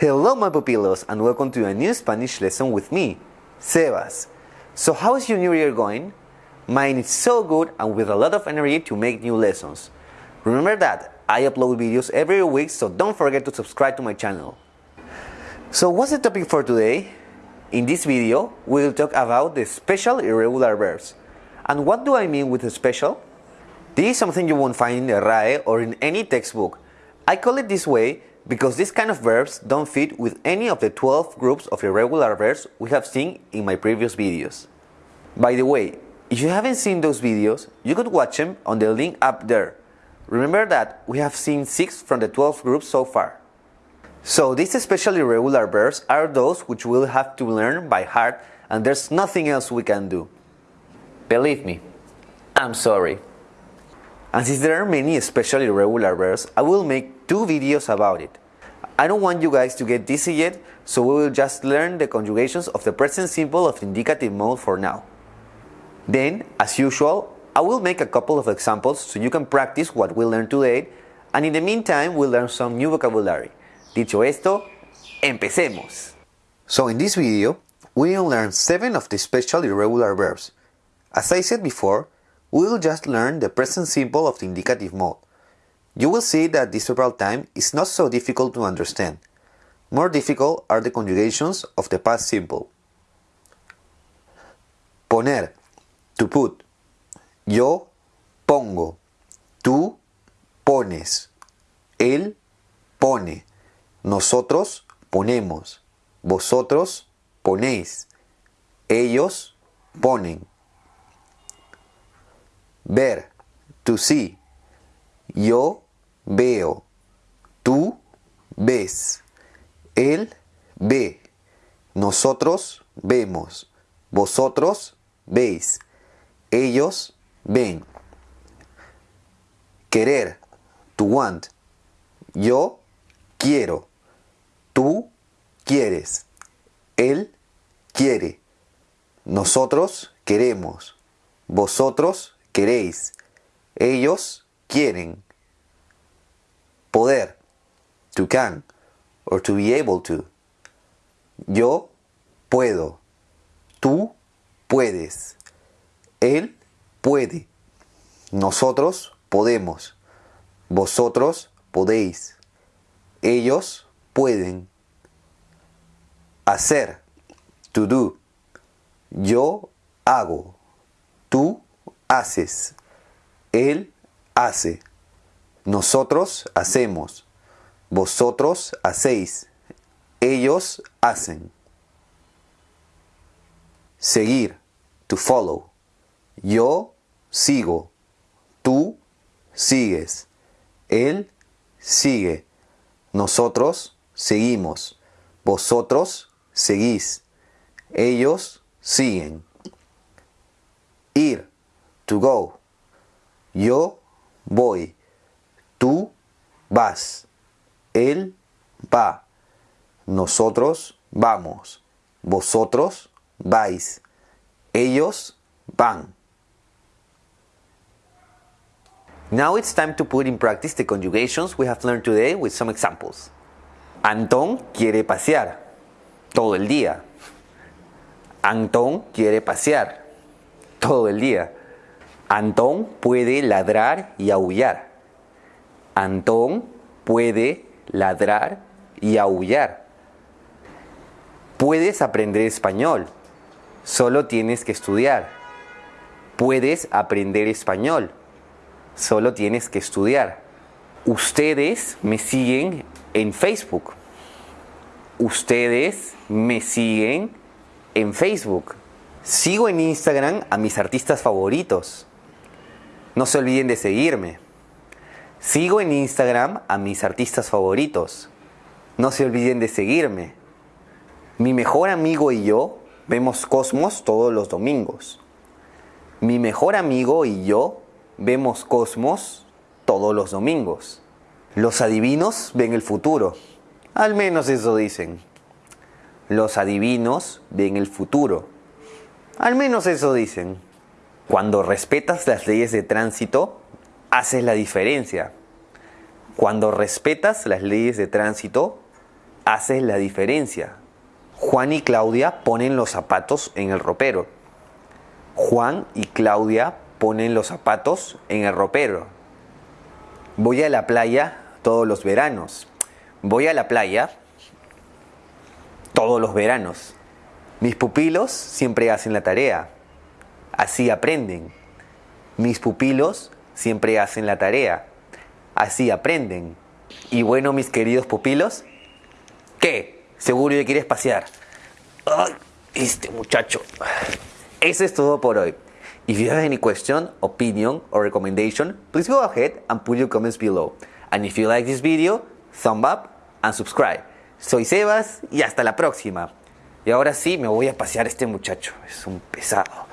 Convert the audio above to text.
Hello my pupilos and welcome to a new Spanish lesson with me, Sebas. So how is your new year going? Mine is so good and with a lot of energy to make new lessons. Remember that I upload videos every week so don't forget to subscribe to my channel. So what's the topic for today? In this video, we will talk about the special irregular verbs. And what do I mean with special? This is something you won't find in the RAE or in any textbook. I call it this way because these kind of verbs don't fit with any of the 12 groups of irregular verbs we have seen in my previous videos. By the way, if you haven't seen those videos, you could watch them on the link up there. Remember that we have seen 6 from the 12 groups so far. So these special irregular verbs are those which we'll have to learn by heart and there's nothing else we can do. Believe me, I'm sorry. And since there are many especially irregular verbs, I will make two videos about it. I don't want you guys to get dizzy yet, so we will just learn the conjugations of the present simple of indicative mode for now. Then, as usual, I will make a couple of examples so you can practice what we learned today, and in the meantime, we'll learn some new vocabulary. Dicho esto, empecemos! So in this video, we will learn 7 of the special irregular verbs. As I said before, we will just learn the present simple of the indicative mode. You will see that this verbal time is not so difficult to understand. More difficult are the conjugations of the past simple. Poner, to put. Yo pongo. Tú pones. Él pone. Nosotros ponemos. Vosotros ponéis. Ellos ponen. Ver, to see. Yo veo. Tú ves. Él ve. Nosotros vemos. Vosotros veis. Ellos ven. Querer, to want. Yo quiero. Tú quieres. Él quiere. Nosotros queremos. Vosotros queréis. Ellos quieren. Poder, to can, or to be able to. Yo puedo. Tú puedes. Él puede. Nosotros podemos. Vosotros podéis. Ellos pueden. Hacer, to do. Yo hago. Haces. Él hace. Nosotros hacemos. Vosotros hacéis. Ellos hacen. Seguir. To follow. Yo sigo. Tú sigues. Él sigue. Nosotros seguimos. Vosotros seguís. Ellos siguen. Ir. To go. Yo voy. Tú vas. Él va. Nosotros vamos. Vosotros vais. Ellos van. Now it's time to put in practice the conjugations we have learned today with some examples. Antón quiere pasear todo el día. Antón quiere pasear todo el día. Antón puede ladrar y aullar. Antón puede ladrar y aullar. Puedes aprender español. Solo tienes que estudiar. Puedes aprender español. Solo tienes que estudiar. Ustedes me siguen en Facebook. Ustedes me siguen en Facebook. Sigo en Instagram a mis artistas favoritos. No se olviden de seguirme. Sigo en Instagram a mis artistas favoritos. No se olviden de seguirme. Mi mejor amigo y yo vemos Cosmos todos los domingos. Mi mejor amigo y yo vemos Cosmos todos los domingos. Los adivinos ven el futuro. Al menos eso dicen. Los adivinos ven el futuro. Al menos eso dicen. Cuando respetas las leyes de tránsito, haces la diferencia. Cuando respetas las leyes de tránsito, haces la diferencia. Juan y Claudia ponen los zapatos en el ropero. Juan y Claudia ponen los zapatos en el ropero. Voy a la playa todos los veranos. Voy a la playa todos los veranos. Mis pupilos siempre hacen la tarea. Así aprenden. Mis pupilos siempre hacen la tarea. Así aprenden. Y bueno, mis queridos pupilos, ¿qué? Seguro que quieres pasear. Ay, este muchacho. Eso es todo por hoy. If you have any question, opinion, or recommendation, please go ahead and put your comments below. And if you like this video, thumb up and subscribe. Soy Sebas y hasta la próxima. Y ahora sí me voy a pasear este muchacho. Es un pesado.